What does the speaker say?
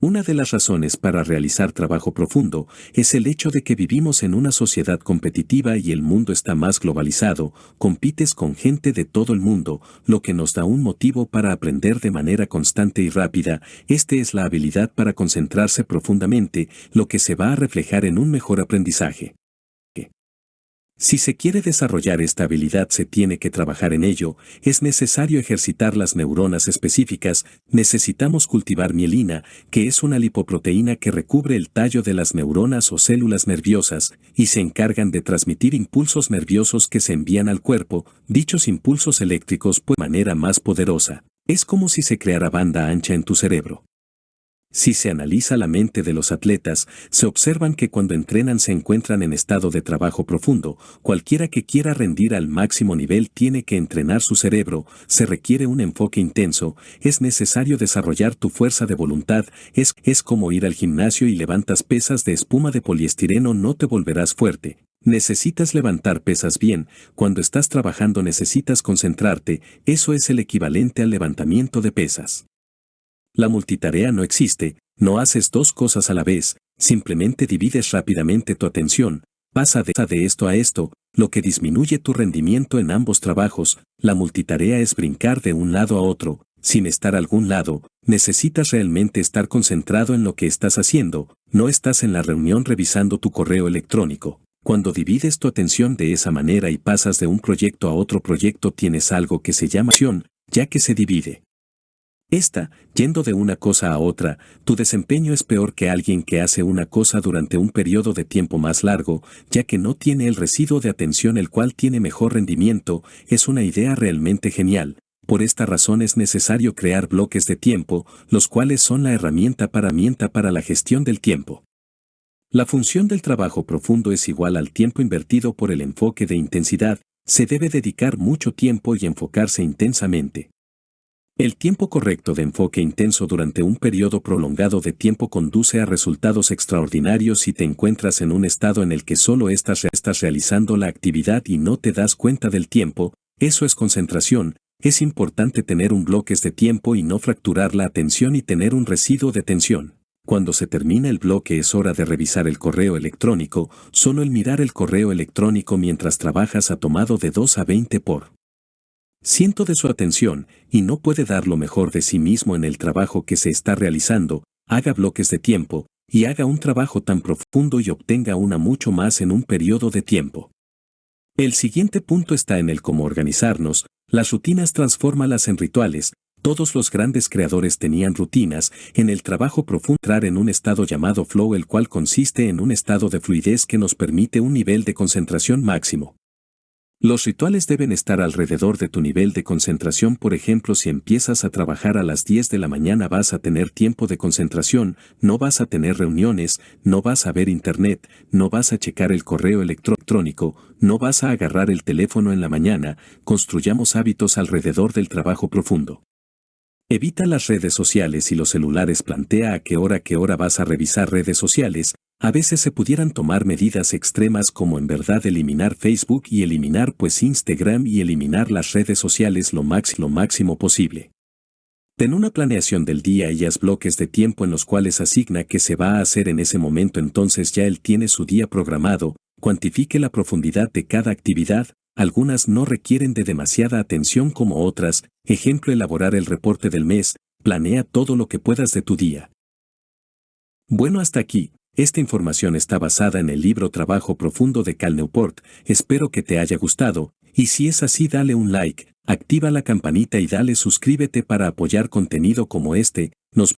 Una de las razones para realizar trabajo profundo es el hecho de que vivimos en una sociedad competitiva y el mundo está más globalizado, compites con gente de todo el mundo, lo que nos da un motivo para aprender de manera constante y rápida, este es la habilidad para concentrarse profundamente, lo que se va a reflejar en un mejor aprendizaje. Si se quiere desarrollar esta habilidad se tiene que trabajar en ello, es necesario ejercitar las neuronas específicas, necesitamos cultivar mielina, que es una lipoproteína que recubre el tallo de las neuronas o células nerviosas, y se encargan de transmitir impulsos nerviosos que se envían al cuerpo, dichos impulsos eléctricos de manera más poderosa. Es como si se creara banda ancha en tu cerebro. Si se analiza la mente de los atletas, se observan que cuando entrenan se encuentran en estado de trabajo profundo, cualquiera que quiera rendir al máximo nivel tiene que entrenar su cerebro, se requiere un enfoque intenso, es necesario desarrollar tu fuerza de voluntad, es, es como ir al gimnasio y levantas pesas de espuma de poliestireno no te volverás fuerte. Necesitas levantar pesas bien, cuando estás trabajando necesitas concentrarte, eso es el equivalente al levantamiento de pesas. La multitarea no existe, no haces dos cosas a la vez, simplemente divides rápidamente tu atención, pasa de, esto a esto, lo que disminuye tu rendimiento en ambos trabajos, la multitarea es brincar de un lado a otro, sin estar algún lado, necesitas realmente estar concentrado en lo que estás haciendo, no estás en la reunión revisando tu correo electrónico. Cuando divides tu atención de esa manera y pasas de un proyecto a otro proyecto tienes algo que se llama acción, ya que se divide. Esta, yendo de una cosa a otra, tu desempeño es peor que alguien que hace una cosa durante un periodo de tiempo más largo, ya que no tiene el residuo de atención el cual tiene mejor rendimiento, es una idea realmente genial. Por esta razón es necesario crear bloques de tiempo, los cuales son la herramienta para, para la gestión del tiempo. La función del trabajo profundo es igual al tiempo invertido por el enfoque de intensidad, se debe dedicar mucho tiempo y enfocarse intensamente. El tiempo correcto de enfoque intenso durante un periodo prolongado de tiempo conduce a resultados extraordinarios si te encuentras en un estado en el que solo estás, realizando la actividad y no te das cuenta del tiempo, eso es concentración, es importante tener un bloque de tiempo y no fracturar la atención y tener un residuo de tensión. Cuando se termina el bloque es hora de revisar el correo electrónico, solo el mirar el correo electrónico mientras trabajas ha tomado de 2 a 20 por Siento de su atención y no puede dar lo mejor de sí mismo en el trabajo que se está realizando, haga bloques de tiempo, y haga un trabajo tan profundo y obtenga una mucho más en un periodo de tiempo. El siguiente punto está en el cómo organizarnos, las rutinas transfórmalas en rituales, todos los grandes creadores tenían rutinas, en el trabajo profundo entrar en un estado llamado flow el cual consiste en un estado de fluidez que nos permite un nivel de concentración máximo. Los rituales deben estar alrededor de tu nivel de concentración, por ejemplo, si empiezas a trabajar a las 10 de la mañana vas a tener tiempo de concentración, no vas a tener reuniones, no vas a ver internet, no vas a checar el correo electrónico, no vas a agarrar el teléfono en la mañana, construyamos hábitos alrededor del trabajo profundo. Evita las redes sociales y los celulares. Plantea a qué hora qué hora vas a revisar redes sociales, a veces se pudieran tomar medidas extremas como en verdad eliminar Facebook y eliminar pues Instagram y eliminar las redes sociales lo, lo máximo posible. Ten una planeación del día y haz bloques de tiempo en los cuales asigna qué se va a hacer en ese momento entonces ya él tiene su día programado, cuantifique la profundidad de cada actividad, algunas no requieren de demasiada atención como otras, ejemplo elaborar el reporte del mes, planea todo lo que puedas de tu día. Bueno hasta aquí, esta información está basada en el libro Trabajo Profundo de Cal Newport, espero que te haya gustado, y si es así dale un like, activa la campanita y dale suscríbete para apoyar contenido como este, nos